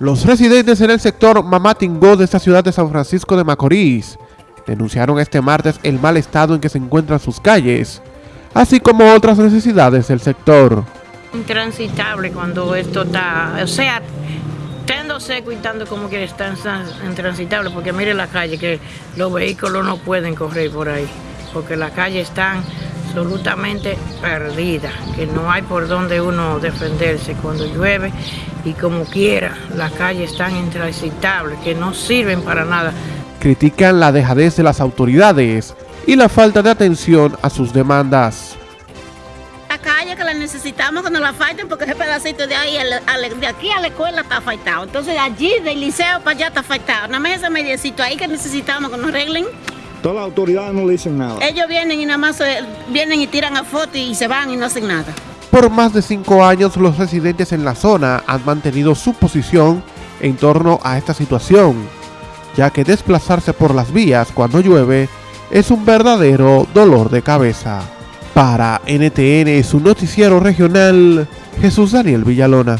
Los residentes en el sector Mamatingó de esta ciudad de San Francisco de Macorís denunciaron este martes el mal estado en que se encuentran sus calles, así como otras necesidades del sector. Intransitable cuando esto está, o sea, estando seco y estando como que está intransitable, porque mire la calle, que los vehículos no pueden correr por ahí, porque las calles están absolutamente perdida, que no hay por donde uno defenderse cuando llueve y como quiera, las calles están intransitables, que no sirven para nada. Critican la dejadez de las autoridades y la falta de atención a sus demandas. La calle que la necesitamos que nos la falten porque ese pedacito de ahí, de aquí a la escuela está afectado. Entonces allí del liceo para allá está afectado. Nada más ese mediecito ahí que necesitamos que nos arreglen. Todas las autoridades no le dicen nada. Ellos vienen y nada más vienen y tiran a foto y se van y no hacen nada. Por más de cinco años los residentes en la zona han mantenido su posición en torno a esta situación, ya que desplazarse por las vías cuando llueve es un verdadero dolor de cabeza. Para NTN, su noticiero regional, Jesús Daniel Villalona.